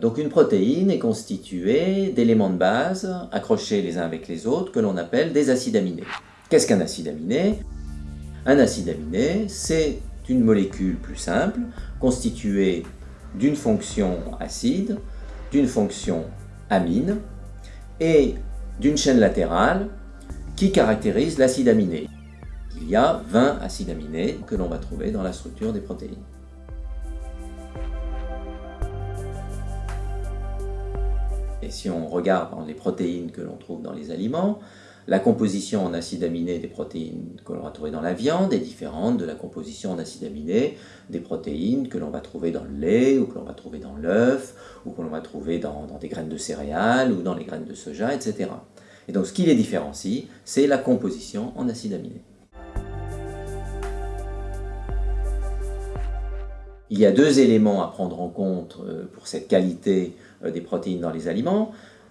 Donc une protéine est constituée d'éléments de base accrochés les uns avec les autres que l'on appelle des acides aminés. Qu'est-ce qu'un acide aminé? Un acide aminé, c'est une molécule plus simple constituée d'une fonction acide, d'une fonction amine et d'une chaîne latérale qui caractérise l'acide aminé. Il y a 20 acides aminés que l'on va trouver dans la structure des protéines. Et si on regarde les protéines que l'on trouve dans les aliments, la composition en acides aminés des protéines que l'on va trouver dans la viande est différente de la composition en acides aminés des protéines que l'on va trouver dans le lait, ou que l'on va trouver dans l'œuf, ou que l'on va trouver dans, des graines de céréales, ou dans les graines de soja, etc. Et donc ce qui les différencie, c'est la composition en acides aminés. Il y a deux éléments à prendre en compte euh, pour cette qualité euh, des protéines dans les aliments.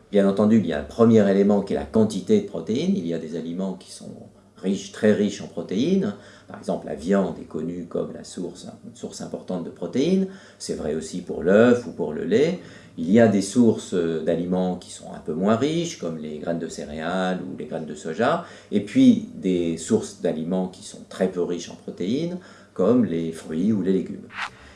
Bien entendu, il y a un premier élément qui est la quantité de protéines. Il y a des aliments qui sont riches, très riches en protéines. Par exemple, la viande est connue comme la source, une source importante de protéines. C'est vrai aussi pour l'œuf ou pour le lait. Il y a des sources d'aliments qui sont un peu moins riches, comme les graines de céréales ou les graines de soja. Et puis des sources d'aliments qui sont très peu riches en protéines, comme les fruits ou les légumes.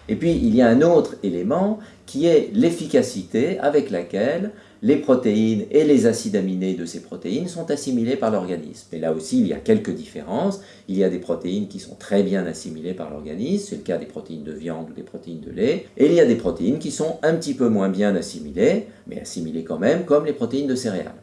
Et puis, il y a un autre élément qui est l'efficacité avec laquelle les protéines et les acides aminés de ces protéines sont assimilés par l'organisme. Et là aussi, il y a quelques différences. Il y a des protéines qui sont très bien assimilées par l'organisme, c'est le cas des protéines de viande ou des protéines de lait. Et il y a des protéines qui sont un petit peu moins bien assimilées, mais assimilées quand même, comme les protéines de céréales.